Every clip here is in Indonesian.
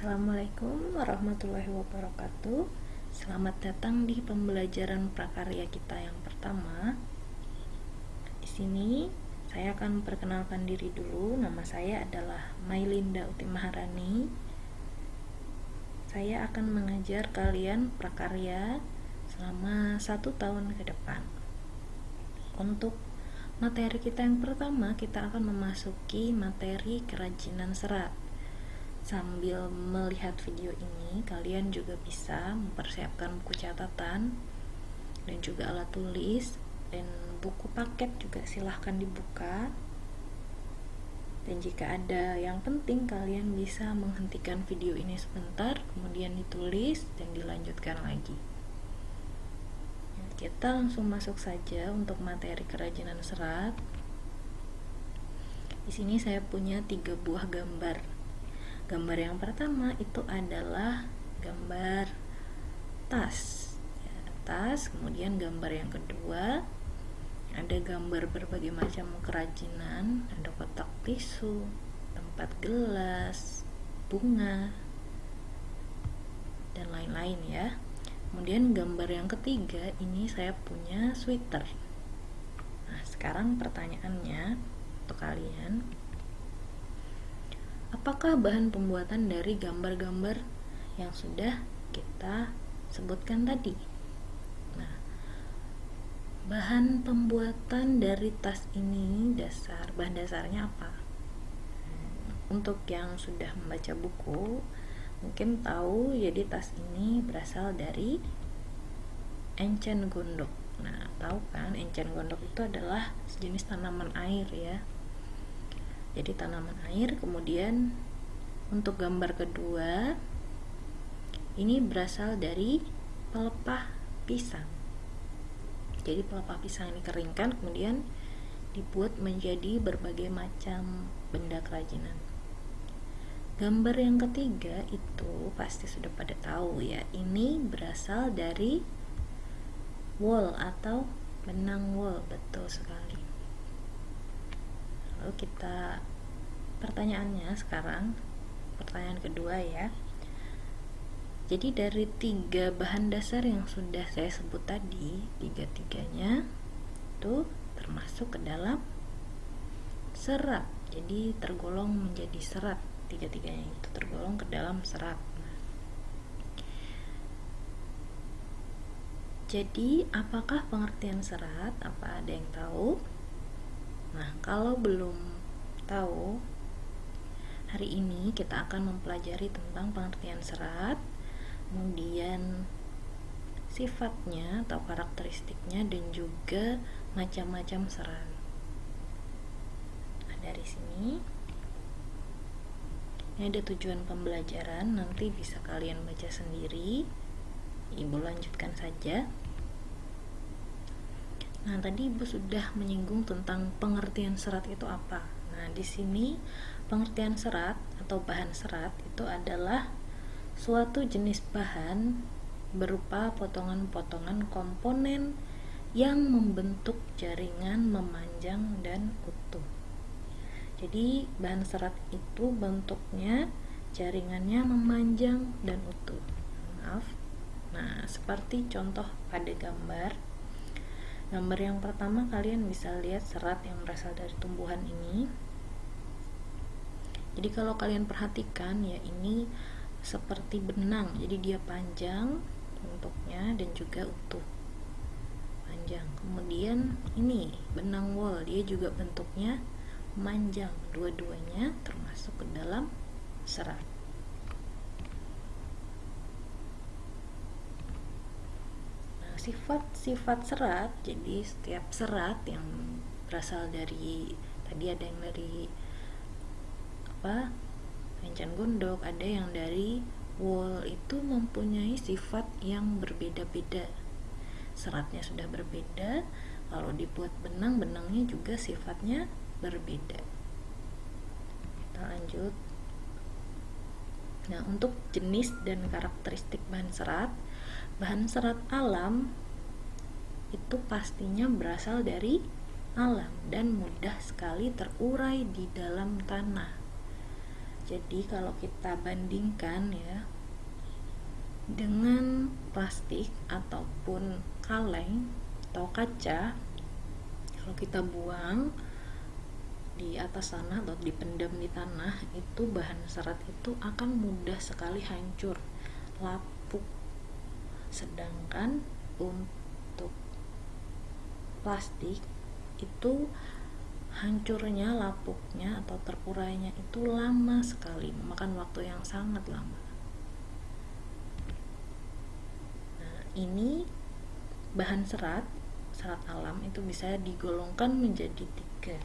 Assalamualaikum warahmatullahi wabarakatuh. Selamat datang di pembelajaran prakarya kita yang pertama. Di sini saya akan perkenalkan diri dulu. Nama saya adalah Mailinda Uti Maharani. Saya akan mengajar kalian prakarya selama satu tahun ke depan. Untuk materi kita yang pertama kita akan memasuki materi kerajinan serat sambil melihat video ini kalian juga bisa mempersiapkan buku catatan dan juga alat tulis dan buku paket juga silahkan dibuka. Dan jika ada yang penting kalian bisa menghentikan video ini sebentar kemudian ditulis dan dilanjutkan lagi. Kita langsung masuk saja untuk materi kerajinan serat. Di sini saya punya tiga buah gambar gambar yang pertama itu adalah gambar tas. Ya, tas kemudian gambar yang kedua ada gambar berbagai macam kerajinan ada kotak tisu tempat gelas bunga dan lain-lain ya. Kemudian gambar yang ketiga ini saya punya sweater. Nah sekarang pertanyaannya untuk kalian apakah bahan pembuatan dari gambar-gambar yang sudah kita sebutkan tadi? Nah bahan pembuatan dari tas ini dasar bahan dasarnya apa? Untuk yang sudah membaca buku mungkin tahu jadi tas ini berasal dari encen gondok. Nah tahu kan encen gondok itu adalah sejenis tanaman air ya jadi tanaman air kemudian untuk gambar kedua ini berasal dari pelepah pisang. Jadi pelepah pisang ini keringkan kemudian dibuat menjadi berbagai macam benda kerajinan. Gambar yang ketiga itu pasti sudah pada tahu ya ini berasal dari wool atau benang wool betul sekali. Lalu kita pertanyaannya sekarang pertanyaan kedua ya. Jadi dari tiga bahan dasar yang sudah saya sebut tadi tiga-tiganya itu termasuk ke dalam serat. Jadi tergolong menjadi serat. Tiga-tiganya itu tergolong ke dalam serat. Jadi apakah pengertian serat? Apa ada yang tahu? Nah, kalau belum tahu, hari ini kita akan mempelajari tentang pengertian serat, kemudian sifatnya atau karakteristiknya dan juga macam-macam serat. Nah, dari sini ini ada tujuan pembelajaran, nanti bisa kalian baca sendiri. Ibu lanjutkan saja. Nah, tadi Ibu sudah menyinggung tentang pengertian serat itu apa. Nah, di sini pengertian serat atau bahan serat itu adalah suatu jenis bahan berupa potongan-potongan komponen yang membentuk jaringan memanjang dan utuh. Jadi, bahan serat itu bentuknya jaringannya memanjang dan utuh. Maaf. Nah, seperti contoh pada gambar gambar yang pertama kalian bisa lihat serat yang berasal dari tumbuhan ini jadi kalau kalian perhatikan ya ini seperti benang. Jadi dia panjang bentuknya dan juga utuh. Panjang. Kemudian ini benang wol. Dia juga bentuknya panjang dua-duanya termasuk ke dalam serat. Sifat-sifat serat. Jadi setiap serat yang berasal dari tadi ada yang dari apa? Encen gondok. Ada yang dari wool itu mempunyai sifat yang berbeda-beda. Seratnya sudah berbeda. Kalau dibuat benang benangnya juga sifatnya berbeda. Kita lanjut. Nah untuk jenis dan karakteristik bahan serat bahan serat alam itu pastinya berasal dari alam dan mudah sekali terurai di dalam tanah. Jadi kalau kita bandingkan ya dengan plastik ataupun kaleng atau kaca kalau kita buang di atas tanah atau dipendam di tanah itu bahan serat itu akan mudah sekali hancur lapuk. Sedangkan untuk plastik itu hancurnya lapuknya atau terurainya itu lama sekali memakan waktu yang sangat lama. Nah ini bahan serat serat alam itu bisa digolongkan menjadi tiga.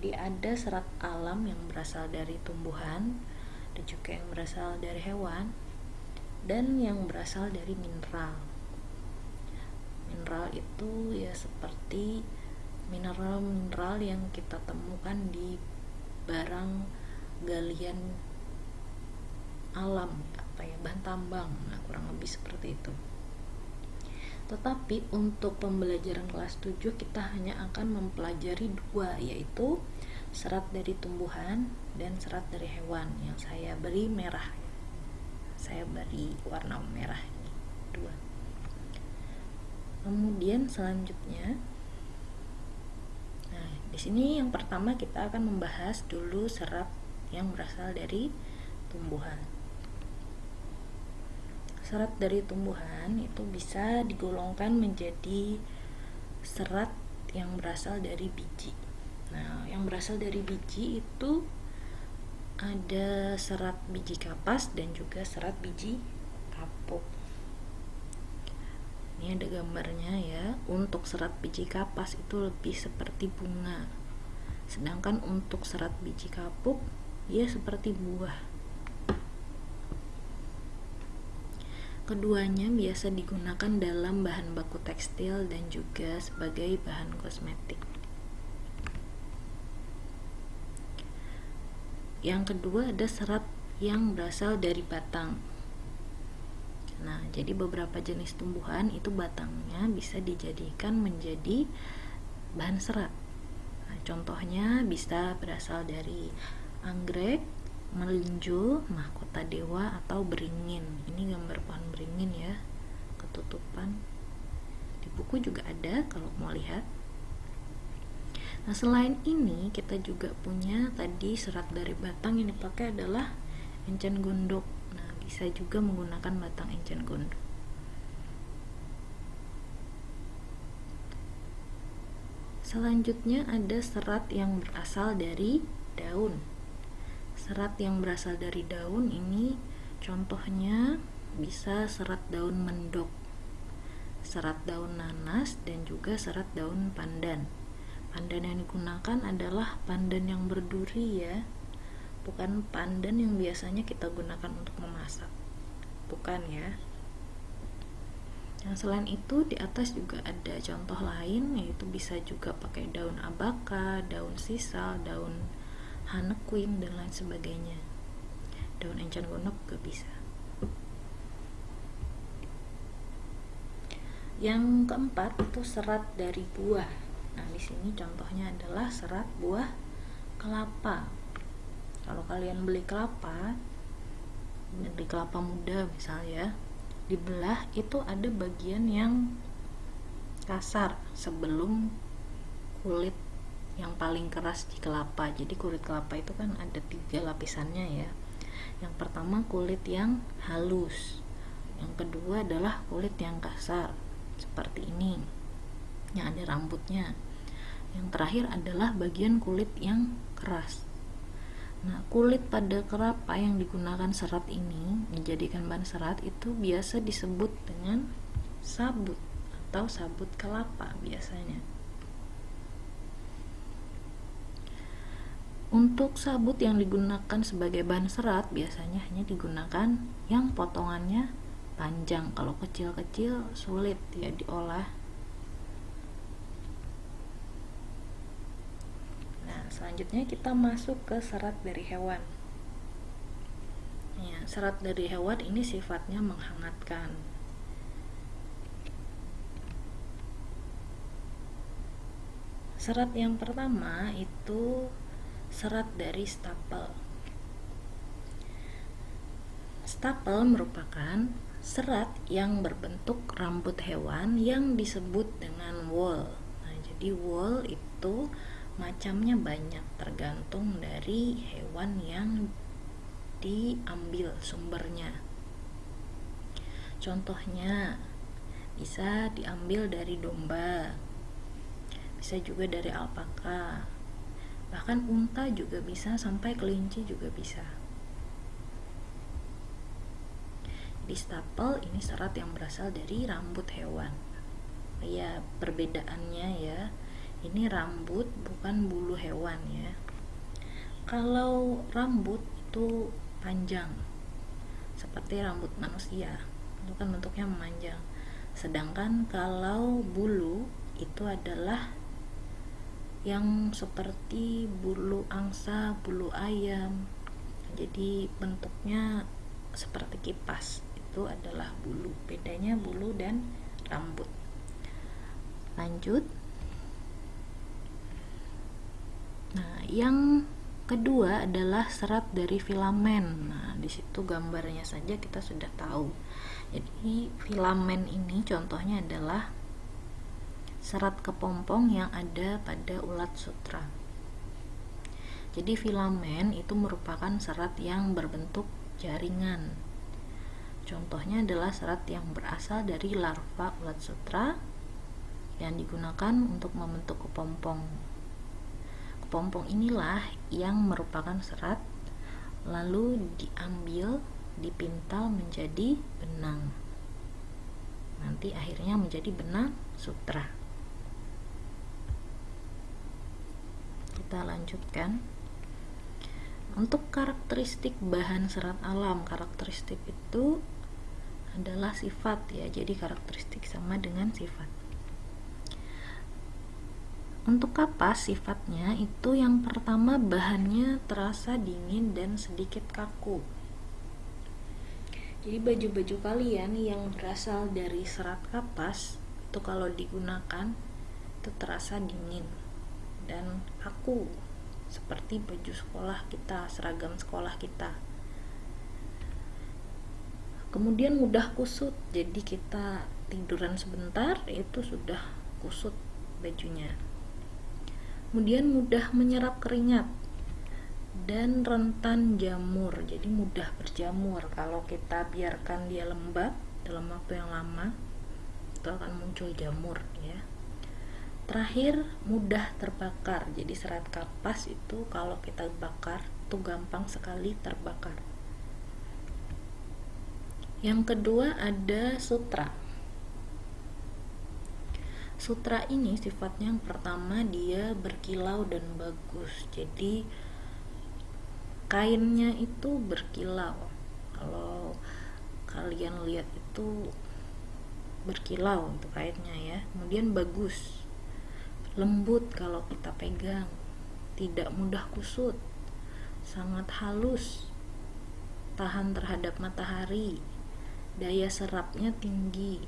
Di ada serat alam yang berasal dari tumbuhan dan juga yang berasal dari hewan dan yang berasal dari mineral. Mineral itu ya seperti mineral-mineral yang kita temukan di barang galian alam apa ya bahan tambang. Nah kurang lebih seperti itu. Tetapi untuk pembelajaran kelas 7 kita hanya akan mempelajari dua yaitu serat dari tumbuhan dan serat dari hewan. Yang saya beri merah. Saya beri warna merah ini dua. Kemudian selanjutnya di sini yang pertama kita akan membahas dulu serat yang berasal dari tumbuhan. Serat dari tumbuhan itu bisa digolongkan menjadi serat yang berasal dari biji. Nah, yang berasal dari biji itu ada serat biji kapas dan juga serat biji kapuk ini ada gambarnya ya. Untuk serat biji kapas itu lebih seperti bunga. Sedangkan untuk serat biji kapuk ya seperti buah. Keduanya biasa digunakan dalam bahan baku tekstil dan juga sebagai bahan kosmetik. Yang kedua ada serat yang berasal dari batang Nah, jadi beberapa jenis tumbuhan itu batangnya bisa dijadikan menjadi bahan serat. Nah, contohnya bisa berasal dari anggrek, melinjo, mahkota dewa atau beringin. Ini gambar pohon beringin ya, ketutupan. Di buku juga ada kalau mau lihat. Nah, selain ini kita juga punya tadi serat dari batang yang dipakai adalah encen gondok bisa juga menggunakan batang encen gondok Selanjutnya ada serat yang berasal dari daun. Serat yang berasal dari daun ini contohnya bisa serat daun mendok, serat daun nanas dan juga serat daun pandan. Pandan yang digunakan adalah pandan yang berduri ya bukan pandan yang biasanya kita gunakan untuk memasak bukan ya yang selain itu di atas juga ada contoh lain yaitu bisa juga pakai daun abaka, daun sisal, daun hanequin dan lain sebagainya. Daun encan gondok juga bisa. Yang keempat itu serat dari buah. Nah, di sini contohnya adalah serat buah kelapa kalau kalian beli kelapa beli kelapa muda misalnya dibelah itu ada bagian yang kasar sebelum kulit yang paling keras di kelapa. Jadi kulit kelapa itu kan ada tiga lapisannya ya. Yang pertama kulit yang halus yang kedua adalah kulit yang kasar seperti ini yang ada rambutnya. Yang terakhir adalah bagian kulit yang keras Nah, kulit pada kelapa yang digunakan serat ini dijadikan bahan serat itu biasa disebut dengan sabut atau sabut kelapa biasanya. Untuk sabut yang digunakan sebagai bahan serat biasanya hanya digunakan yang potongannya panjang. Kalau kecil-kecil sulit ya diolah selanjutnya kita masuk ke serat dari hewan. Ya, serat dari hewan ini sifatnya menghangatkan. Serat yang pertama itu serat dari stapel. Stapel merupakan serat yang berbentuk rambut hewan yang disebut dengan wool. Nah, jadi wool itu macamnya banyak tergantung dari hewan yang diambil sumbernya. Contohnya bisa diambil dari domba, bisa juga dari alpaka, bahkan unta juga bisa sampai kelinci juga bisa. Di stapel ini serat yang berasal dari rambut hewan. Ya, perbedaannya ya. Ini rambut bukan bulu hewan ya. Kalau rambut itu panjang seperti rambut manusia, itu kan bentuknya memanjang. Sedangkan kalau bulu itu adalah yang seperti bulu angsa, bulu ayam. Jadi bentuknya seperti kipas itu adalah bulu bedanya bulu dan rambut lanjut nah yang kedua adalah serat dari filamen. Nah di situ gambarnya saja kita sudah tahu. Jadi filamen ini contohnya adalah serat kepompong yang ada pada ulat sutra. Jadi filamen itu merupakan serat yang berbentuk jaringan. Contohnya adalah serat yang berasal dari larva ulat sutra yang digunakan untuk membentuk kepompong. Kepompong inilah yang merupakan serat lalu diambil, dipintal menjadi benang. Nanti akhirnya menjadi benang sutra. Kita lanjutkan. Untuk karakteristik bahan serat alam, karakteristik itu adalah sifat ya jadi karakteristik sama dengan sifat untuk kapas sifatnya? Itu yang pertama bahannya terasa dingin dan sedikit kaku. Jadi baju-baju kalian yang berasal dari serat kapas itu kalau digunakan itu terasa dingin dan kaku. Seperti baju sekolah kita seragam sekolah kita. Kemudian mudah kusut jadi kita tiduran sebentar itu sudah kusut bajunya kemudian mudah menyerap keringat dan rentan jamur. Jadi mudah berjamur. Kalau kita biarkan dia lembab dalam waktu yang lama itu akan muncul jamur ya. Terakhir mudah terbakar. Jadi serat kapas itu kalau kita bakar itu gampang sekali terbakar. Yang kedua ada sutra. Sutra ini sifatnya yang pertama dia berkilau dan bagus. Jadi kainnya itu berkilau. Kalau kalian lihat itu berkilau untuk kainnya ya. Kemudian bagus. Lembut kalau kita pegang. Tidak mudah kusut. Sangat halus. Tahan terhadap matahari daya serapnya tinggi,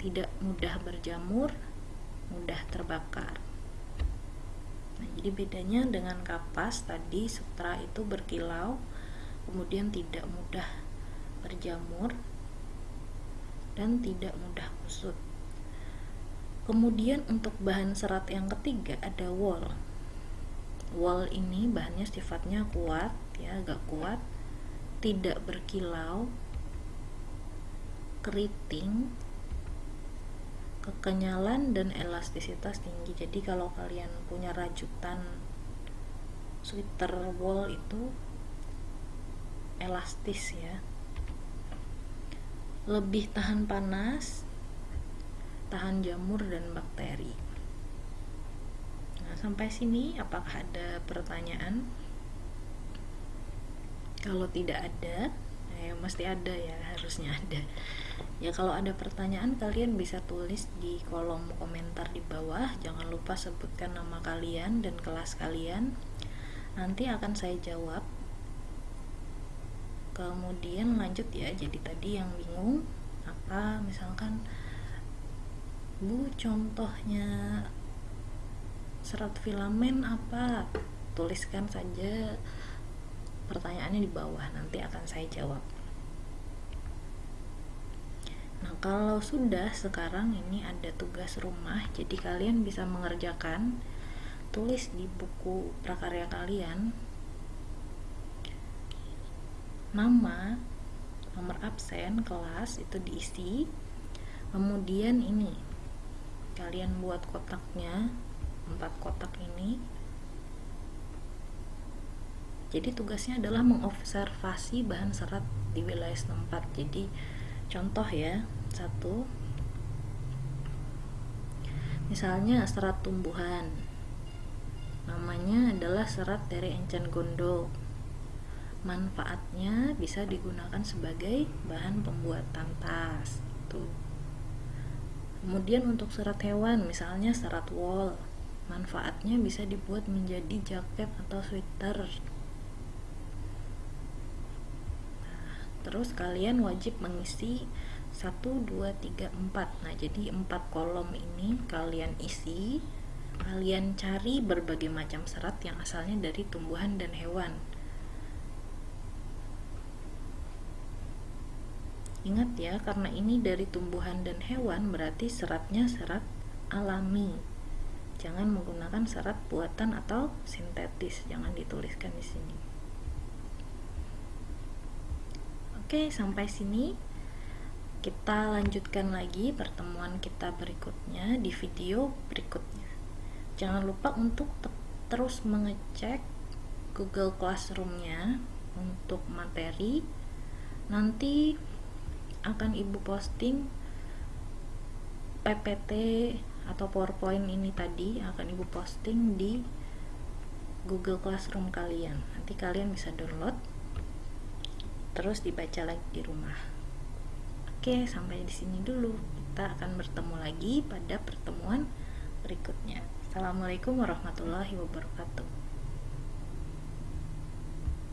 tidak mudah berjamur, mudah terbakar. Nah, jadi bedanya dengan kapas tadi sutra itu berkilau, kemudian tidak mudah berjamur dan tidak mudah kusut. Kemudian untuk bahan serat yang ketiga ada wool. Wool ini bahannya sifatnya kuat, ya agak kuat, tidak berkilau, keriting kekenyalan dan elastisitas tinggi. Jadi kalau kalian punya rajutan sweater wool itu elastis ya. Lebih tahan panas tahan jamur dan bakteri. Nah sampai sini apakah ada pertanyaan? Kalau tidak ada ya mesti ada ya harusnya ada ya kalau ada pertanyaan kalian bisa tulis di kolom komentar di bawah. Jangan lupa sebutkan nama kalian dan kelas kalian. Nanti akan saya jawab. Kemudian lanjut ya jadi tadi yang bingung apa misalkan bu contohnya serat filamen apa? Tuliskan saja pertanyaan pertanyaannya di bawah nanti akan saya jawab nah kalau sudah sekarang ini ada tugas rumah jadi kalian bisa mengerjakan tulis di buku prakarya kalian. Nama nomor absen kelas itu diisi. Kemudian ini kalian buat kotaknya empat kotak ini. Jadi tugasnya adalah mengobservasi bahan serat di wilayah setempat. Jadi contoh ya satu. Misalnya serat tumbuhan. Namanya adalah serat dari encen gondok manfaatnya bisa digunakan sebagai bahan pembuatan tas tuh. Kemudian untuk serat hewan misalnya serat wool manfaatnya bisa dibuat menjadi jaket atau sweater terus kalian wajib mengisi 1, 2, 3, 4 nah jadi 4 kolom ini kalian isi kalian cari berbagai macam serat yang asalnya dari tumbuhan dan hewan Ingat ya, karena ini dari tumbuhan dan hewan berarti seratnya serat alami. Jangan menggunakan serat buatan atau sintetis, jangan dituliskan di sini. Oke, sampai sini kita lanjutkan lagi pertemuan kita berikutnya di video berikutnya. Jangan lupa untuk terus mengecek Google Classroom-nya untuk materi. Nanti akan ibu posting PPT atau PowerPoint ini tadi akan ibu posting di Google Classroom kalian nanti kalian bisa download terus dibaca lagi di rumah. Oke sampai di sini dulu. Kita akan bertemu lagi pada pertemuan berikutnya. Assalamualaikum warahmatullahi wabarakatuh